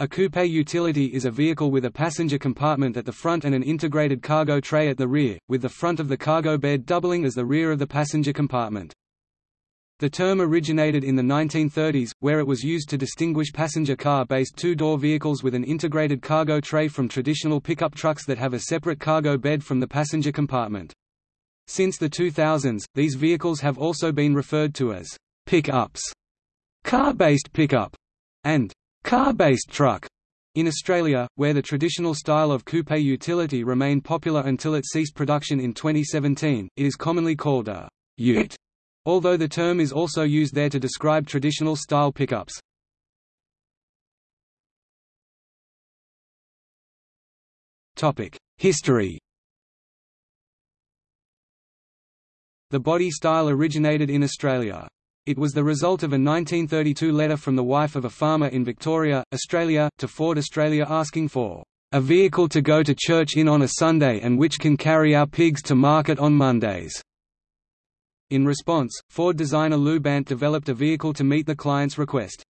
A coupe utility is a vehicle with a passenger compartment at the front and an integrated cargo tray at the rear, with the front of the cargo bed doubling as the rear of the passenger compartment. The term originated in the 1930s, where it was used to distinguish passenger car-based two-door vehicles with an integrated cargo tray from traditional pickup trucks that have a separate cargo bed from the passenger compartment. Since the 2000s, these vehicles have also been referred to as pickups, car-based pickup, and car-based truck. In Australia, where the traditional style of coupe utility remained popular until it ceased production in 2017, it is commonly called a ute, although the term is also used there to describe traditional style pickups. History The body style originated in Australia. It was the result of a 1932 letter from the wife of a farmer in Victoria, Australia, to Ford Australia asking for a vehicle to go to church in on a Sunday and which can carry our pigs to market on Mondays. In response, Ford designer Lew Bandt developed a vehicle to meet the client's request.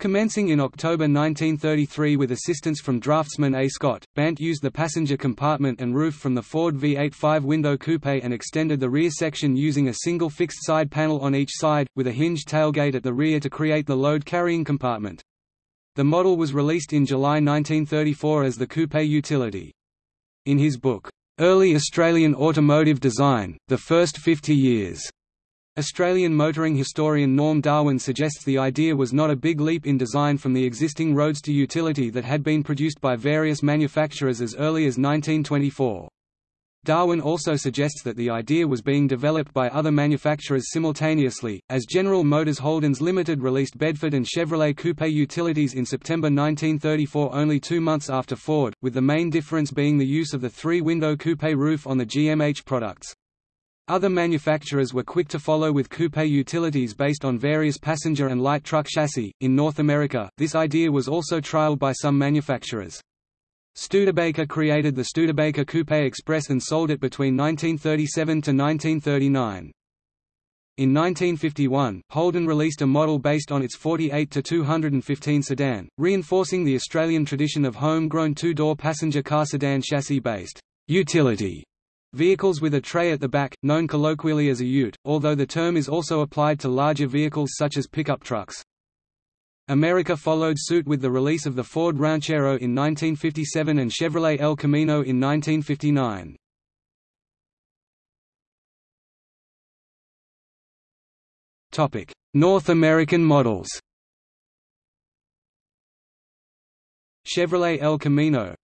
Commencing in October 1933 with assistance from draftsman A. Scott, Bandt used the passenger compartment and roof from the Ford V8 five-window coupe and extended the rear section using a single fixed side panel on each side, with a hinged tailgate at the rear to create the load-carrying compartment. The model was released in July 1934 as the coupe utility. In his book, Early Australian Automotive Design, The First 50 Years, Australian motoring historian Norm Darwin suggests the idea was not a big leap in design from the existing roadster utility that had been produced by various manufacturers as early as 1924. Darwin also suggests that the idea was being developed by other manufacturers simultaneously, as General Motors-Holden's Limited released Bedford and Chevrolet Coupe utilities in September 1934 only two months after Ford, with the main difference being the use of the three-window coupe roof on the GMH products. Other manufacturers were quick to follow with coupe utilities based on various passenger and light truck chassis. In North America, this idea was also trialed by some manufacturers. Studebaker created the Studebaker Coupe Express and sold it between 1937 to 1939. In 1951, Holden released a model based on its 48-215 sedan, reinforcing the Australian tradition of home-grown two-door passenger car sedan chassis-based utility Vehicles with a tray at the back, known colloquially as a ute, although the term is also applied to larger vehicles such as pickup trucks. America followed suit with the release of the Ford Ranchero in 1957 and Chevrolet El Camino in 1959. North American models Chevrolet El Camino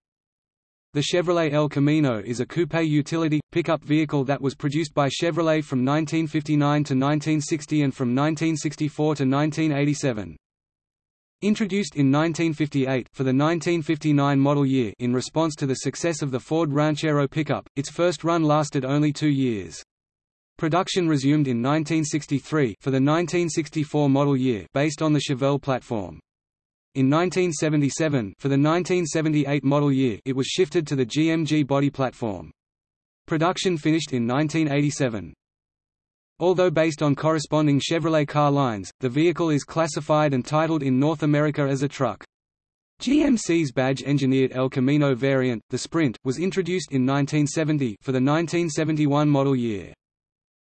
the Chevrolet El Camino is a coupe utility, pickup vehicle that was produced by Chevrolet from 1959 to 1960 and from 1964 to 1987. Introduced in 1958 for the 1959 model year in response to the success of the Ford Ranchero pickup, its first run lasted only two years. Production resumed in 1963 for the 1964 model year based on the Chevelle platform. In 1977 for the 1978 model year it was shifted to the GMG body platform. Production finished in 1987. Although based on corresponding Chevrolet car lines, the vehicle is classified and titled in North America as a truck. GMC's badge-engineered El Camino variant, the Sprint, was introduced in 1970 for the 1971 model year.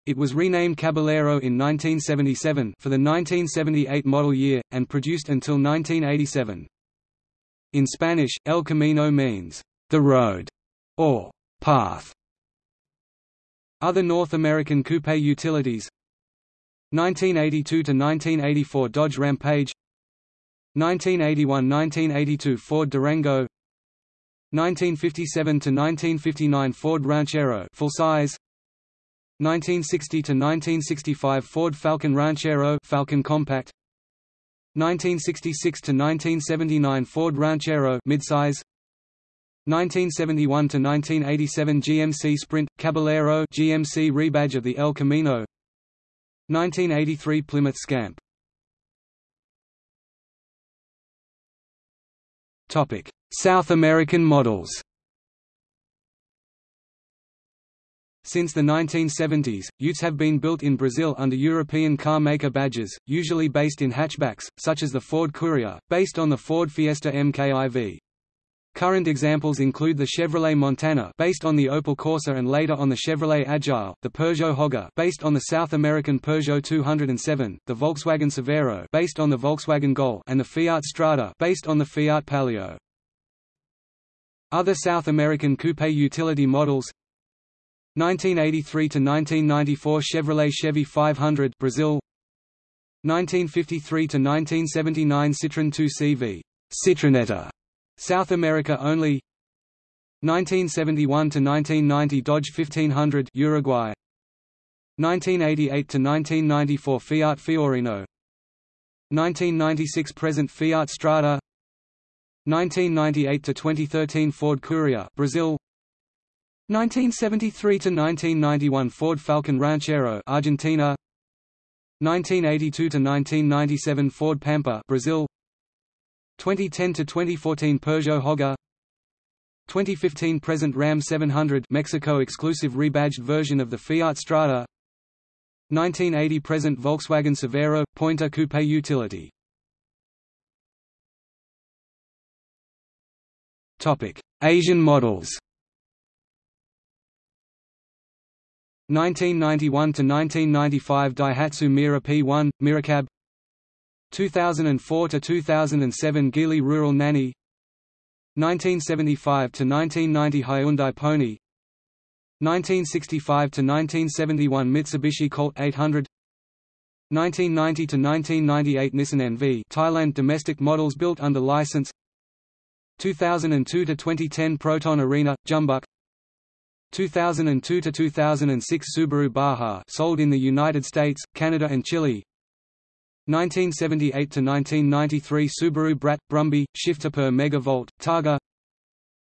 It was renamed Caballero in 1977 for the 1978 model year, and produced until 1987. In Spanish, El Camino means, the road, or path. Other North American coupe utilities 1982–1984 Dodge Rampage 1981–1982 Ford Durango 1957–1959 Ford Ranchero full size 1960 to 1965 Ford Falcon Ranchero Falcon Compact. 1966 to 1979 Ford Ranchero midsize. 1971 to 1987 GMC Sprint Caballero GMC rebadge of the El Camino. 1983 Plymouth Scamp. Topic South American models Since the 1970s, Utes have been built in Brazil under European car maker badges, usually based in hatchbacks, such as the Ford Courier, based on the Ford Fiesta MKIV. Current examples include the Chevrolet Montana based on the Opel Corsa and later on the Chevrolet Agile, the Peugeot Hoggar based on the South American Peugeot 207, the Volkswagen Saveiro based on the Volkswagen Gol and the Fiat Strada based on the Fiat Palio. Other South American coupe utility models 1983 to 1994 Chevrolet Chevy 500 Brazil. 1953 to 1979 Citroën 2CV Citroneta South America only. 1971 to 1990 Dodge 1500 Uruguay. 1988 to 1994 Fiat Fiorino. 1996 present Fiat Strada. 1998 to 2013 Ford Courier Brazil 1973 to 1991 Ford Falcon Ranchero Argentina. 1982 to 1997 Ford Pampa Brazil. 2010 to 2014 Peugeot Hoggar 2015 present Ram 700 Mexico exclusive rebadged version of the Fiat Strada. 1980 present Volkswagen Saveiro Pointer coupe utility. Topic. Asian models 1991 to 1995 Daihatsu Mira P1 Miracab. 2004 to 2007 Geely Rural Nanny 1975 to 1990 Hyundai Pony. 1965 to 1971 Mitsubishi Colt 800 1990 to 1998 Nissan NV Thailand domestic models built under license. 2002 to 2010 Proton Arena Jumbuck 2002 to 2006 Subaru Baja sold in the United States, Canada and Chile. 1978 to 1993 Subaru Brat, Brumby, shifter per megavolt, Targa.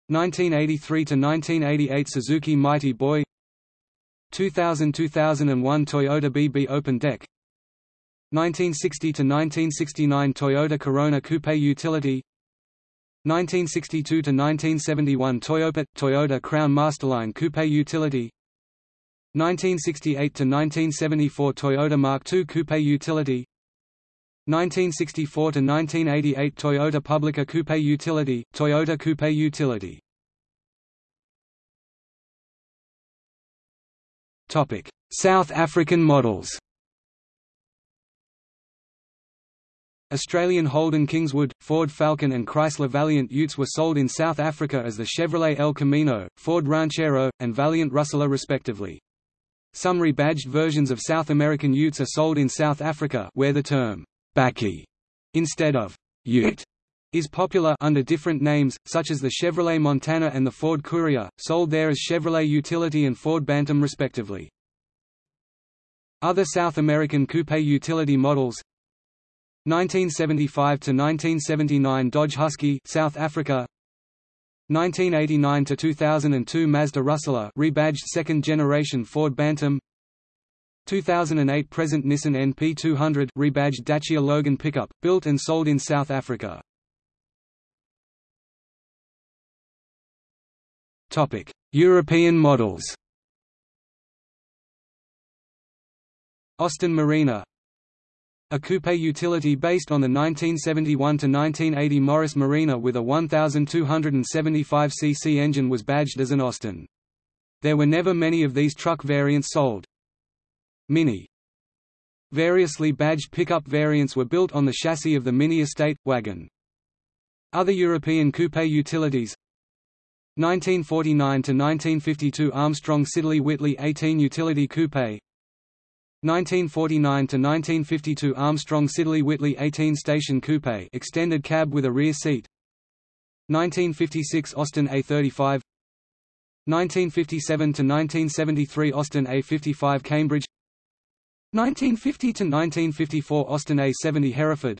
1983 to 1988 Suzuki Mighty Boy. 2000–2001 Toyota BB Open Deck. 1960–1969 Toyota Corona Coupe Utility 1962–1971 Toyota, Toyota Crown Masterline Coupe Utility 1968 to 1974 Toyota Mark II Coupe Utility 1964 to 1988 Toyota Publica Coupe Utility, Toyota Coupe Utility. Topic: South African models. Australian Holden Kingswood, Ford Falcon and Chrysler Valiant Utes were sold in South Africa as the Chevrolet El Camino, Ford Ranchero, and Valiant Rustler respectively. Some rebadged versions of South American Utes are sold in South Africa where the term Bakkie instead of Ute is popular under different names, such as the Chevrolet Montana and the Ford Courier, sold there as Chevrolet Utility and Ford Bantam respectively. Other South American coupe utility models 1975 to 1979 Dodge Husky, South Africa. 1989 to 2002 Mazda Rustler, rebadged second generation Ford Bantam. 2008 present Nissan NP200 rebadged Dacia Logan pickup, built and sold in South Africa. Topic: European models Austin Marina a coupe utility based on the 1971–1980 Morris Marina with a 1,275 cc engine was badged as an Austin. There were never many of these truck variants sold. Mini Variously badged pickup variants were built on the chassis of the Mini Estate, wagon. Other European coupe utilities 1949–1952 Armstrong Siddeley Whitley 18 Utility Coupe 1949–1952 Armstrong Siddeley Whitley 18 Station Coupe extended cab with a rear seat. 1956 Austin A35 1957–1973 Austin A55 Cambridge. 1950 to 1954 Austin A70 Hereford.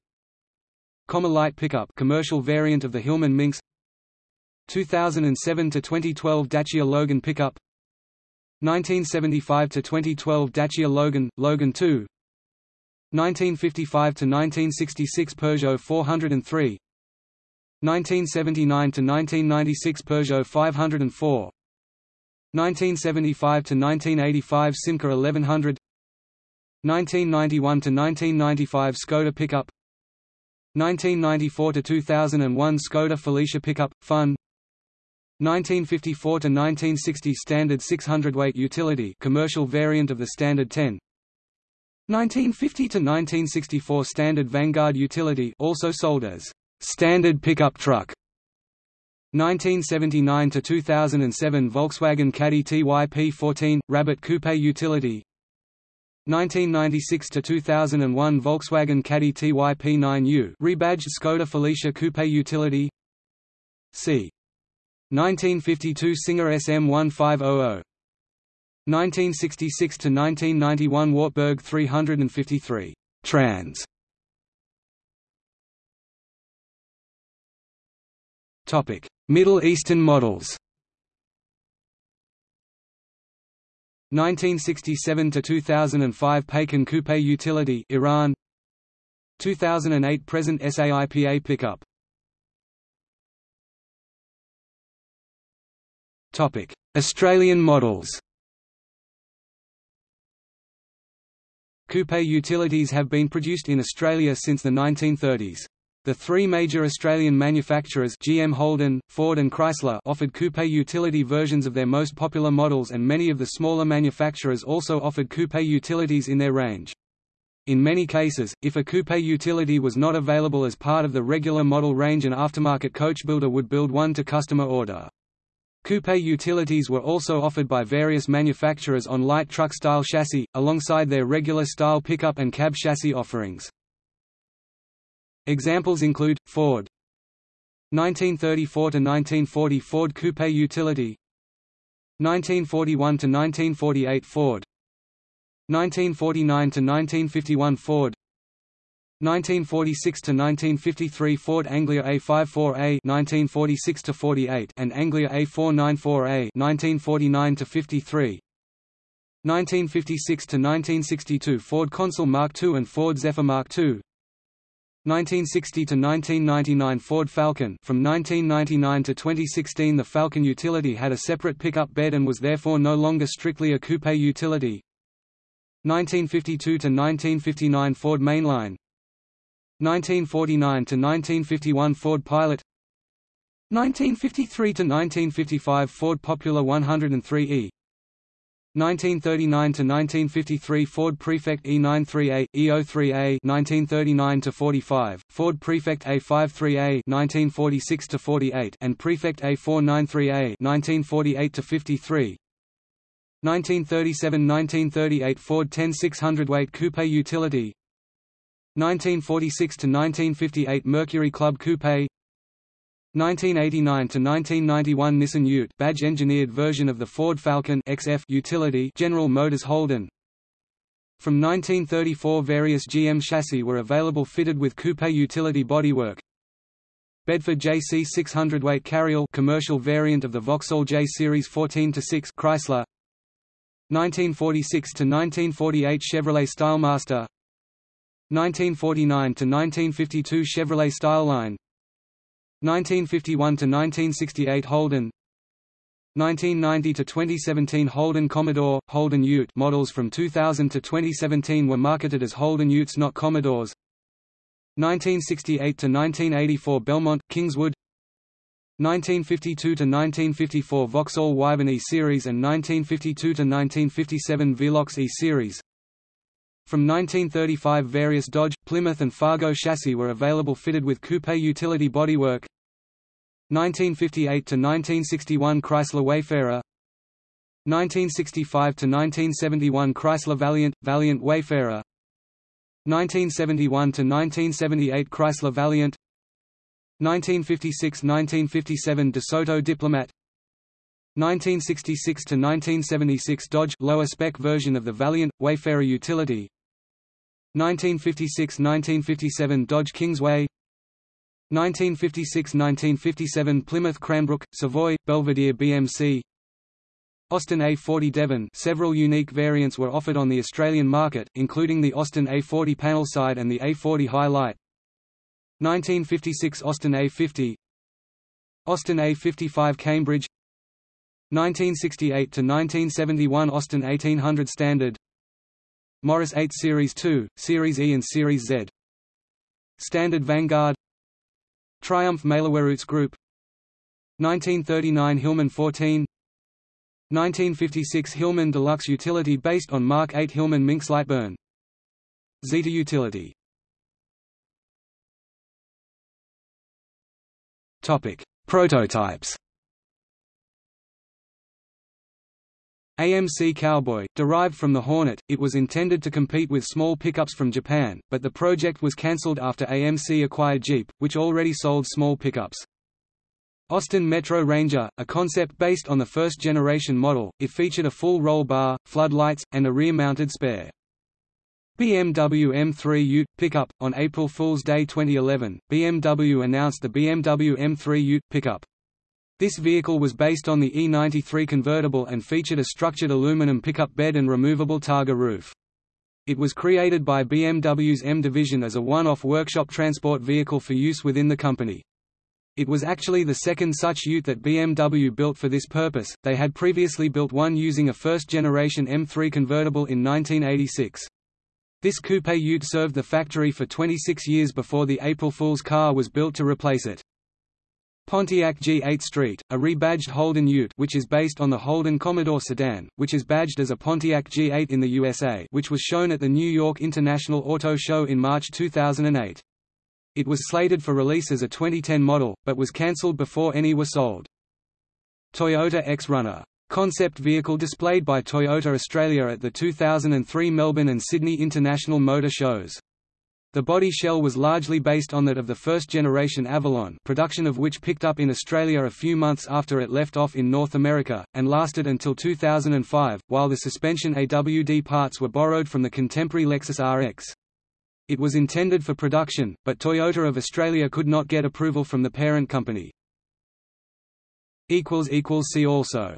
Comma light pickup commercial variant of the Hillman Minx. 2007 to 2012 Dacia Logan pickup 1975 to 2012 Dacia Logan Logan 2 1955 to 1966 Peugeot 403 1979 to 1996 Peugeot 504 1975 to 1985 Simca 1100 1991 to 1995 Skoda pickup. 1994 to 2001 Skoda Felicia pickup Fun 1954 to 1960 standard 600 weight utility commercial variant of the standard 10 1950 to 1964 standard Vanguard utility also sold as standard pickup truck. 1979 to 2007 Volkswagen Caddy TYP14 Rabbit Coupe utility. 1996 to 2001 Volkswagen Caddy TYP9U rebadged Skoda Felicia Coupe utility. C 1952 Singer SM1500 1966 to 1991 Wartburg 353 Trans. Topic. Middle Eastern models. 1967 to 2005 Paykan Coupe Utility Iran. 2008 present SAIPA pickup Australian models Coupe utilities have been produced in Australia since the 1930s. The three major Australian manufacturers GM Holden, Ford and Chrysler offered coupe utility versions of their most popular models and many of the smaller manufacturers also offered coupe utilities in their range. In many cases, if a coupe utility was not available as part of the regular model range an aftermarket coach builder would build one to customer order. Coupe utilities were also offered by various manufacturers on light truck-style chassis, alongside their regular style pickup and cab chassis offerings. Examples include, Ford. 1934–1940 Ford Coupe Utility. 1941–1948 Ford. 1949–1951 Ford 1946–1953 Ford Anglia A54A 1946–48 and Anglia A494A 1949–53 1956 to 1962 Ford Consul Mark II and Ford Zephyr Mark II 1960 to 1999 Ford Falcon. From 1999 to 2016 the Falcon utility had a separate pickup bed and was therefore no longer strictly a coupe utility. 1952 to 1959 Ford Mainline 1949 to 1951 Ford Pilot 1953 to 1955 Ford Popular 103e 1939 to 1953 Ford Prefect E93A, E03A 1939 to 45 Ford Prefect A53A 1946 to 48 and Prefect A493A 1948 to 53 1937–1938 Ford 10 600-weight coupe utility 1946–1958 Mercury Club Coupe. 1989 to 1991 Nissan Ute badge engineered version of the Ford Falcon XF utility General Motors Holden. From 1934 various GM chassis were available fitted with coupe utility bodywork. Bedford JC 600 weight carryall commercial variant of the Vauxhall J Series 14 to 6 Chrysler. 1946 to 1948 Chevrolet Stylemaster 1949 to 1952 Chevrolet Styleline 1951 to 1968 Holden 1990 to 2017 Holden Commodore, Holden Ute models from 2000 to 2017 were marketed as Holden Utes not Commodores. 1968 to 1984 Belmont, Kingswood 1952 to 1954 Vauxhall Wyvern E-Series and 1952 to 1957 Velox E-Series from 1935 various Dodge, Plymouth and Fargo chassis were available fitted with coupe utility bodywork. 1958–1961 Chrysler Wayfarer. 1965–1971 Chrysler Valiant, Valiant Wayfarer. 1971–1978 Chrysler Valiant. 1956–1957 DeSoto Diplomat. 1966–1976 Dodge lower spec version of the Valiant, Wayfarer utility 1956–1957 Dodge Kingsway. 1956–1957 Plymouth Cranbrook, Savoy, Belvedere BMC Austin A40 Devon. Several unique variants were offered on the Australian market, including the Austin A40 panel side and the A40 High Light 1956 Austin A50 Austin A55 Cambridge. 1968 to 1971 Austin 1800 Standard Morris 8 Series 2, Series E and Series Z. Standard Vanguard. Triumph Malerwerutz Group. 1939 Hillman 14 1956 Hillman Deluxe Utility based on Mark 8 Hillman Minx Lightburn. Zeta Utility. Topic. Prototypes AMC Cowboy, derived from the Hornet, it was intended to compete with small pickups from Japan, but the project was cancelled after AMC acquired Jeep, which already sold small pickups. Austin Metro Ranger, a concept based on the first-generation model, it featured a full roll bar, floodlights, and a rear-mounted spare. BMW M3 Ute pickup on April Fool's Day 2011, BMW announced the BMW M3 Ute pickup. This vehicle was based on the E93 convertible and featured a structured aluminum pickup bed and removable Targa roof. It was created by BMW's M division as a one-off workshop transport vehicle for use within the company. It was actually the second such ute that BMW built for this purpose, they had previously built one using a first-generation M3 convertible in 1986. This coupe ute served the factory for 26 years before the April Fool's car was built to replace it. Pontiac G8 Street, a rebadged Holden Ute which is based on the Holden Commodore sedan, which is badged as a Pontiac G8 in the USA which was shown at the New York International Auto Show in March 2008. It was slated for release as a 2010 model, but was cancelled before any were sold. Toyota X-Runner concept vehicle displayed by Toyota Australia at the 2003 Melbourne and Sydney International Motor Shows. The body shell was largely based on that of the first-generation Avalon production of which picked up in Australia a few months after it left off in North America, and lasted until 2005, while the suspension AWD parts were borrowed from the contemporary Lexus RX. It was intended for production, but Toyota of Australia could not get approval from the parent company. See also